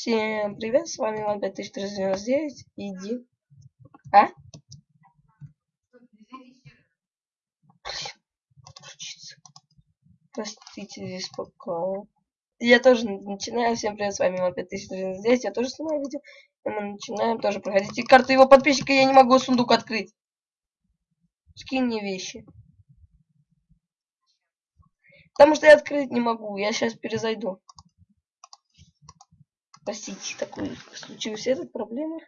Всем привет, с вами Иван 5399. Иди. А? Простите, здесь пока. Я тоже начинаю. Всем привет, с вами Иван 5399. Я тоже снимаю видео. И мы начинаем тоже проходить. И карты его подписчика я не могу сундук открыть. Скинь мне вещи. Потому что я открыть не могу. Я сейчас перезайду. Простите, такой случилась этот проблема.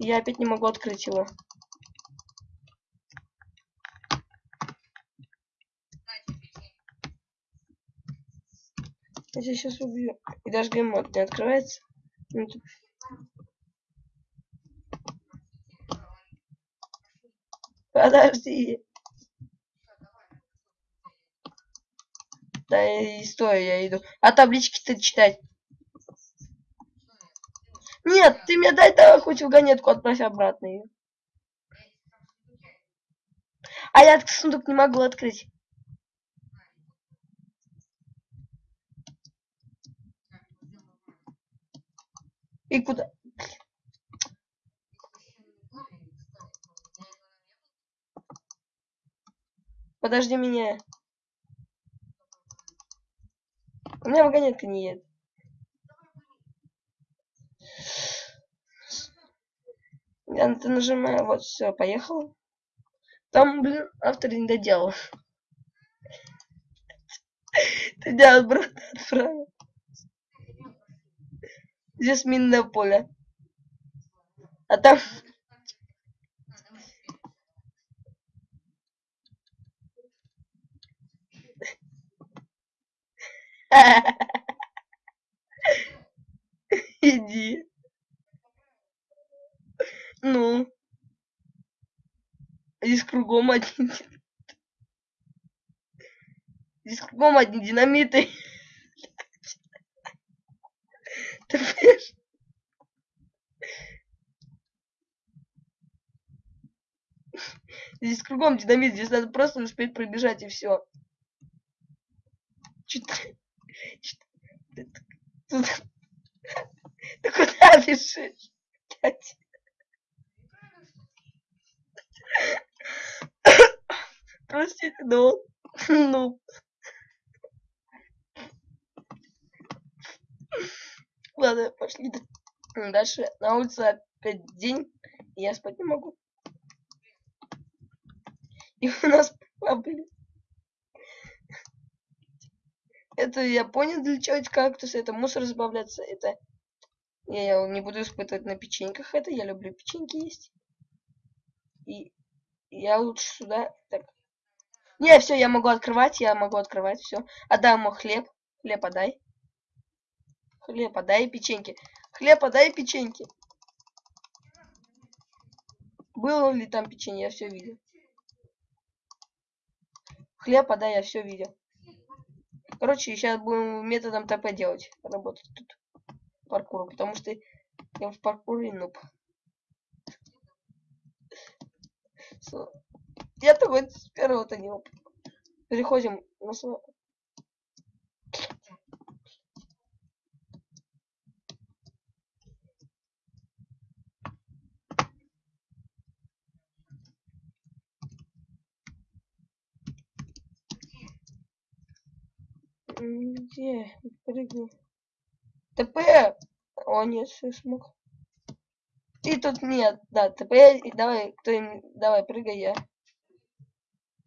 Я опять не могу открыть его. Я сейчас убью. И даже геймод не открывается. Ну. Подожди. Да и стой, я иду. А таблички-то читать. Нет, ты мне дай давай хоть вагонетку отправь обратно ее. А я сундук не могу открыть. И куда? Подожди меня. У меня вагонетка не едет. Я на это нажимаю, вот, все, поехал. Там, блин, автор не доделал. Ты делал, брат, отправил. Здесь минное поле. А там... Иди. Ну. Здесь кругом один. Здесь кругом одни динамиты. Ты понимаешь? Здесь кругом динамит, здесь надо просто успеть пробежать и все. Что ты... Ты куда бежишь? Простите, но... Ну... Ладно, пошли дальше. На улице опять день, и я спать не могу. И у нас проблемы. Это я понял, для чего эти кактусы. Это мусор избавляться. Это я не буду испытывать на печеньках это. Я люблю печеньки есть. И я лучше сюда. Так. Не, все, я могу открывать, я могу открывать, все. Отдай ему хлеб. Хлеб отдай. Хлеб отдай печеньки. Хлеб отдай печеньки. Было ли там печенье, я все видел. Хлеб подай, я все видел. Короче, сейчас будем методом ТП делать. Работать тут. Паркуру, потому что я в паркуре нуб. Я такой с первого-то не. Переходим на. Где? Прыгну. ТП! О, нет, все смог. Ты тут нет, да, ТП, давай, кто давай, прыгай я.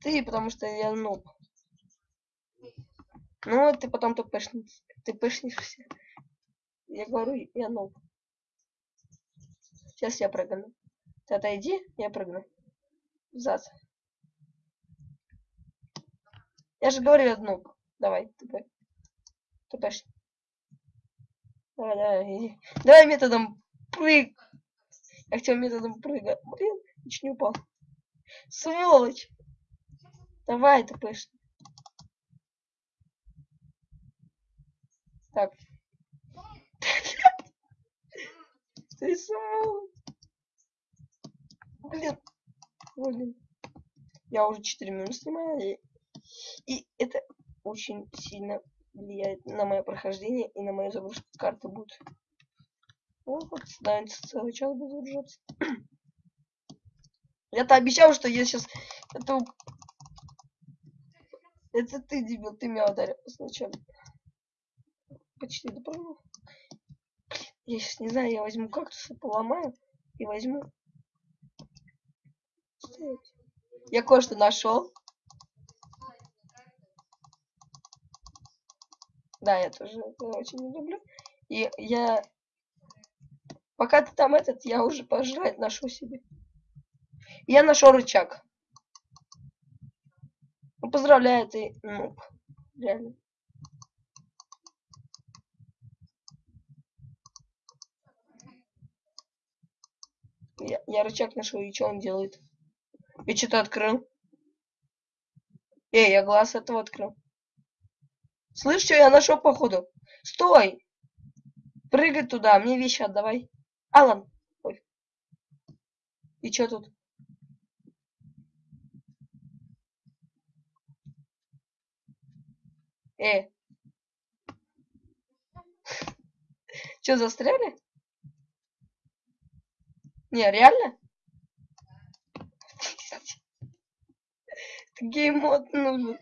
Ты, потому что я нуб. Ну, ты потом ты пышнешь, ты пышнешься. Я говорю, я нуб. Сейчас я прыгну. Ты отойди, я прыгну. Зад. Я же говорю, я нуб. Давай, ТП. ТПш. Давай, давай, иди. Давай методом прыг. Я хотел методом прыга. Блин, чуть не упал. Сволочь. Давай, ТПш. Так. Ты сволочь. Блин. Блин. Я уже 4 минуты снимаю. И, и это очень сильно влияет на мое прохождение и на мою загрузку карты будет. Вот как становится целый час буду держаться. Я-то обещал, что я сейчас это это ты, дебил, ты меня ударил сначала. Почти допрыгнул. Я сейчас не знаю, я возьму кактус, поломаю и возьму. Я кое-что нашел. Да, я тоже это очень не люблю. И я... Пока ты там этот, я уже пожрать ношу себе. Я нашел рычаг. Поздравляю, ты нуб. Реально. Я, я рычаг нашел, и что он делает? И что-то открыл. Эй, я глаз этого открыл. Слышь, что я нашел, походу? Стой! Прыгай туда, мне вещи отдавай. Алан. Ой. И что тут? Э. Что, застряли? Не, реально? Геймод нужен.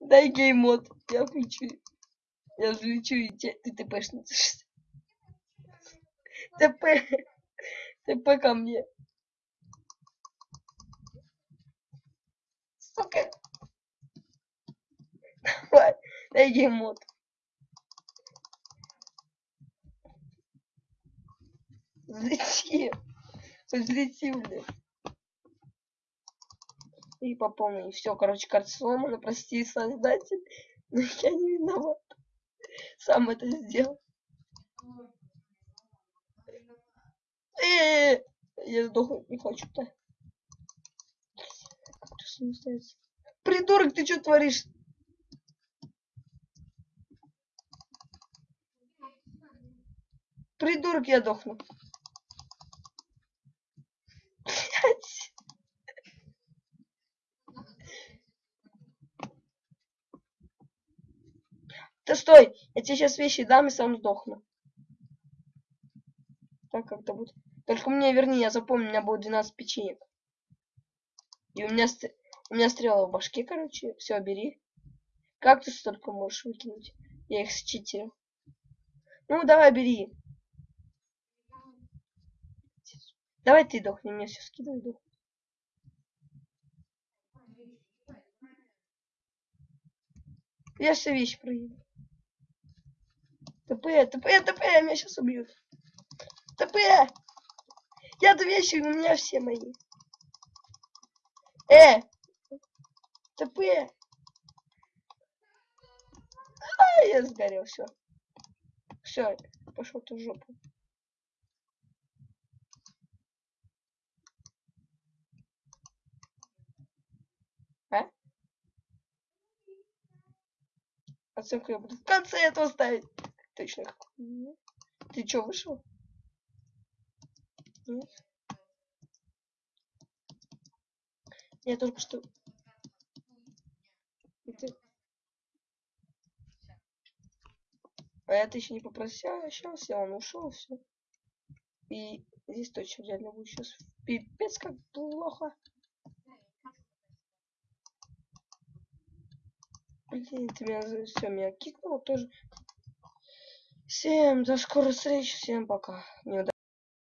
Дай геймод, я включу. Я взлечу и те, ты тпшь ТП. ТП ко мне. Сука. Давай, дай геймод. Взлети. Взлети, блядь и пополнить. Все, короче, карта сломана, прости, создатель, но я не виноват. Сам это сделал. -э я сдохнуть не хочу-то. Придурок, ты что творишь? Придурок, я дохну. Да стой! Я тебе сейчас вещи дам и сам сдохну. Так как-то будет. Только мне верни, я запомню, у меня будет 12 печенек. И у меня, у меня стрела в башке, короче. Все, бери. Как ты столько можешь выкинуть? Я их считил. Ну, давай, бери. Давай ты дохни, мне все скидывай, дух. Я все вещи проеду. ТП, ТП, ТП, меня сейчас убьют. ТП! Я две вещи, у меня все мои. Э! ТП! А, я сгорел, все. Все, пошел ты в жопу. А? Оценку я буду в конце этого ставить. Точно. Ты чё, вышел? Нет. Я только что... А это еще не попрощался, он ушел, все. И здесь точно реально будет сейчас пипец как плохо. Блин, ты меня все меня кикнул тоже. Всем до скорой встречи, всем пока. Не